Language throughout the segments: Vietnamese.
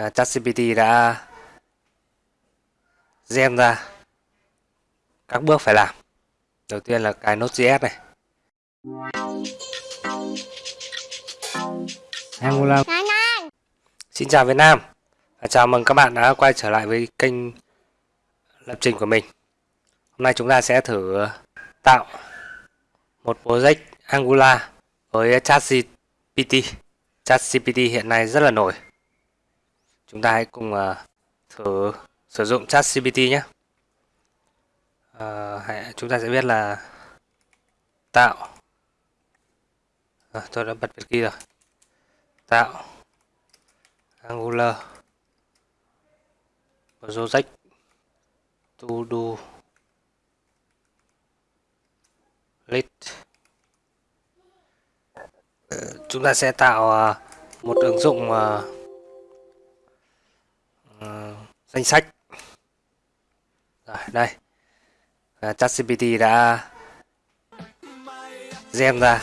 à, ChatGPT đã gen ra các bước phải làm. Đầu tiên là cái Node.js này. Angular Xin chào Việt Nam. Và chào mừng các bạn đã quay trở lại với kênh lập trình của mình. Hôm nay chúng ta sẽ thử tạo một project Angular với ChatGPT. ChatGPT hiện nay rất là nổi chúng ta hãy cùng uh, thử sử dụng chat CPT nhé. Uh, hãy, chúng ta sẽ biết là tạo. À, tôi đã bật việc ghi rồi. Tạo Angular. Project to do. List. Chúng ta sẽ tạo à, một ứng dụng danh sách. Rồi, đây. À, ChatGPT đã gen ra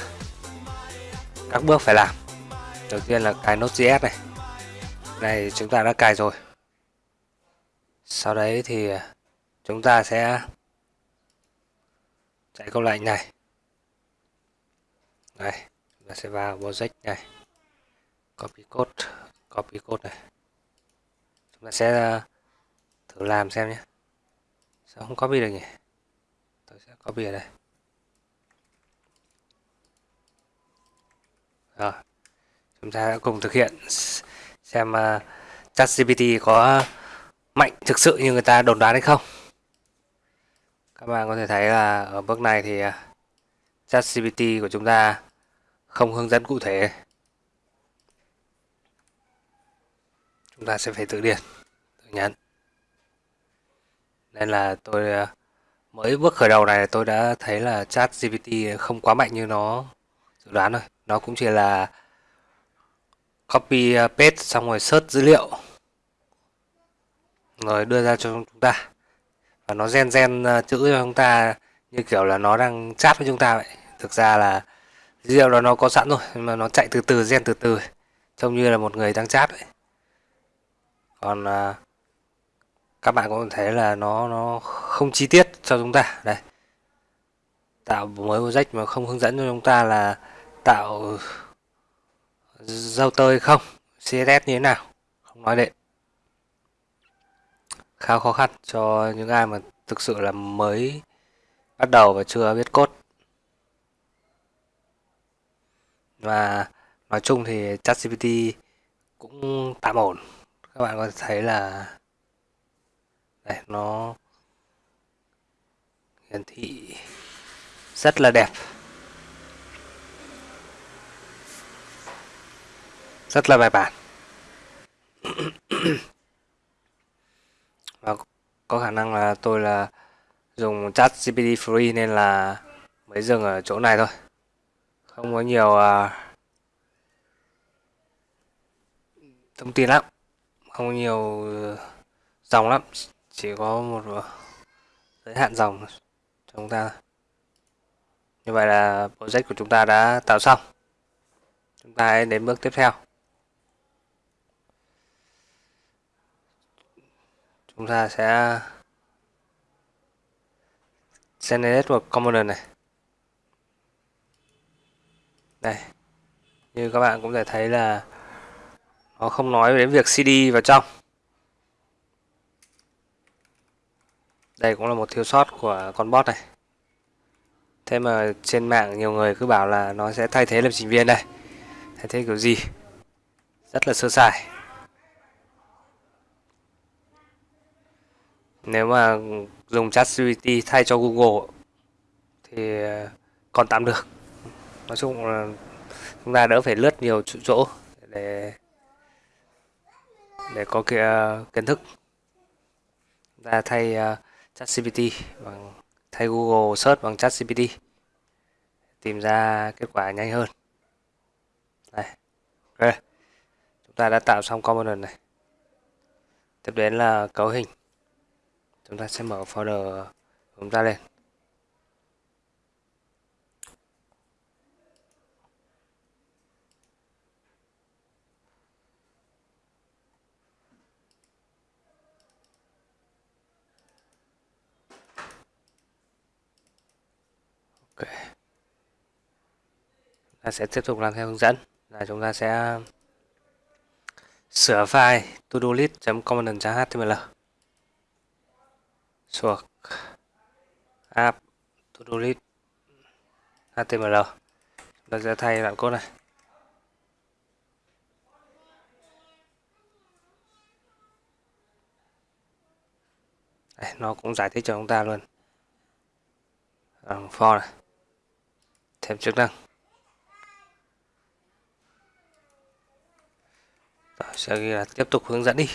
các bước phải làm. Đầu tiên là cài Node.js này. Này chúng ta đã cài rồi. Sau đấy thì à, chúng ta sẽ chạy câu lệnh này. Đây, chúng ta sẽ vào project này. Copy code copy code này. Chúng ta sẽ à, thử làm xem nhé. Sao không copy được nhỉ? Tôi sẽ copy ở đây. Rồi. Chúng ta cùng thực hiện xem uh, ChatGPT có mạnh thực sự như người ta đồn đoán hay không. Các bạn có thể thấy là ở bước này thì uh, ChatGPT của chúng ta không hướng dẫn cụ thể. Chúng ta sẽ phải tự điền tự nhắn nên là tôi ờ, mới bước khởi đầu này tôi đã thấy là chat GPT không quá mạnh như nó dự đoán rồi nó cũng chỉ là copy ờ, paste xong rồi search dữ liệu rồi đưa ra cho chúng ta. Và nó gen gen ờ, chữ cho chúng ta như kiểu là nó đang chat với chúng ta vậy. Thực ra là dữ liệu đó nó có sẵn rồi nhưng mà nó chạy từ từ gen từ từ trông như là một người đang chat vậy. Còn uh, các bạn cũng thấy là nó nó không chi tiết cho chúng ta. Đây. Tạo mới project mà không hướng dẫn cho chúng ta là tạo dâu tơi không? CSS như thế nào? Không nói đệ khá khó khăn cho những ai mà thực sự là mới bắt đầu và chưa biết cốt và nói chung thì ChatGPT cũng tạm ổn. Các bạn có thể thấy là đây nó hiển thị rất là đẹp. Rất là bài bản. Và có khả năng là tôi là dùng chat GPT free nên là mới dừng ở chỗ này thôi. Không có nhiều uh, thông tin lắm. Không có nhiều ờ, dòng lắm chỉ có một giới hạn dòng cho chúng ta, như vậy là project của chúng ta đã tạo xong. Chúng ta hãy đến bước tiếp theo. Chúng ta sẽ generate một component này. Đây, như các bạn cũng thể thấy là nó không nói đến việc cd vào trong. Đây cũng là một thiếu sót của con bot này. Thế mà trên mạng nhiều người cứ bảo là nó sẽ thay thế lập trình viên đây. Thay thế kiểu gì? Rất là sơ sài. Nếu mà dùng ChatGPT thay cho Google thì ờ, còn tạm được. Nói chung là chúng ta đỡ phải lướt nhiều chỗ để để có kia ờ, kiến thức. Chúng ta thay uh, ChatGPT, bằng thay Google search bằng ChatGPT, tìm ra kết quả nhanh hơn. Đây ok, chúng ta đã tạo xong component này. Tiếp đến là cấu hình. Chúng ta sẽ mở folder chúng ta lên. Ta sẽ tiếp tục làm theo hướng dẫn. Là chúng ta sẽ sửa file to-do list.component.html suộc app to-do list html chúng ta sẽ thay đoạn code này. Đây, nó cũng giải thích cho chúng ta luôn. For này thêm chức năng. Rồi, sẽ ghi là tiếp tục hướng dẫn đi.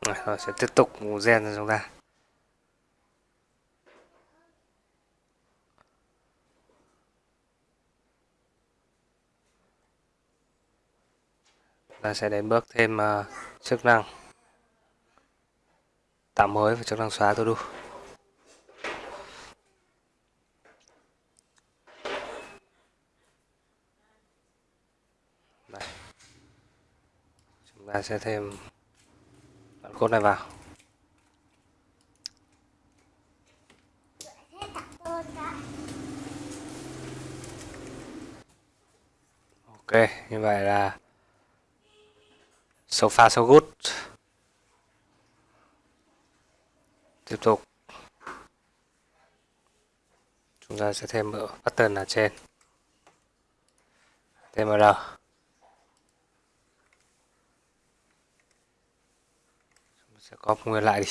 Rồi, sẽ tiếp tục gen cho chúng ta ta sẽ đến bước thêm uh, chức năng. Tạo mới và chức năng xóa to do Đây. chúng ta sẽ thêm đoạn code này vào. Ok như vậy là So far, so good. Tiếp tục. Chúng ta sẽ thêm ở button ở trên. TMR. Chúng sẽ copy nguyên lại đi.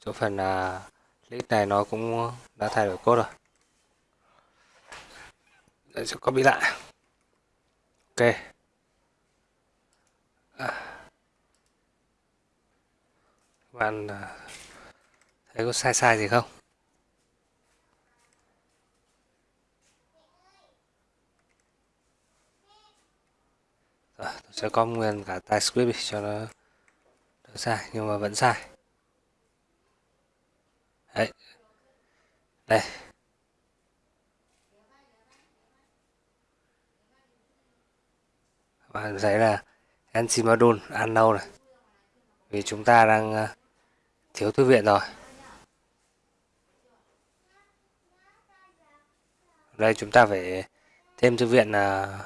Chỗ phần là list này nó cũng đã thay đổi code rồi. Đây, sẽ copy lại. Ok. Bạn à, thấy có sai sai gì không? Rồi, tôi sẽ có nguyên cả TypeScript cho nó đỡ sai nhưng mà vẫn sai. Đấy. Đây. Bạn thấy là Encimadon unknown này. Vì chúng ta đang à, thiếu thư viện rồi. Đây, chúng ta phải thêm thư viện là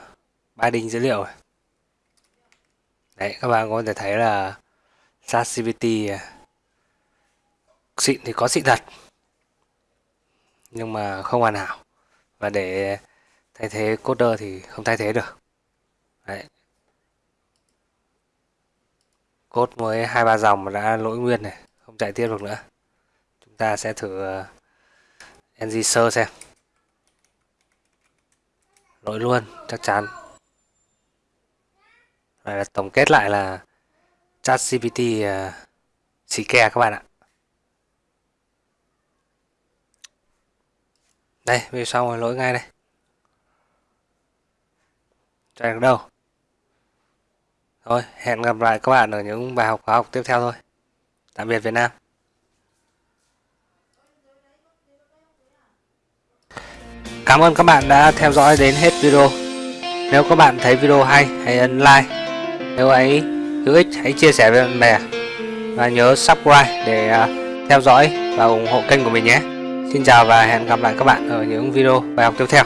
ba đinh dữ liệu. Đấy, các bạn có thể thấy là ChatGPT à, xịn thì có xịn thật, nhưng mà không hoàn hảo. Và để thay thế coder thì không thay thế được. Đấy. Code mới hai ba dòng mà đã lỗi nguyên này chạy tiếp được nữa. Chúng ta sẽ thử ờ, ng sơ xem. Lỗi luôn chắc chắn. Đây là tổng kết lại là chat gpt uh, ờ, xì ke các bạn ạ. Đây bây giờ xong rồi lỗi ngay đây. Chạy được đâu? Thôi, hẹn gặp lại các bạn ở những bài học khóa học tiếp theo thôi. Tạm biệt Việt Nam. Cảm ơn các bạn đã theo dõi đến hết video. Nếu các bạn thấy video hay, hãy ấn like. Nếu ấy hữu ích, hãy chia sẻ với bạn bè. Và nhớ subscribe để à, theo dõi và ủng hộ kênh của mình nhé. Xin chào và hẹn gặp lại các bạn ở những video bài học tiếp theo.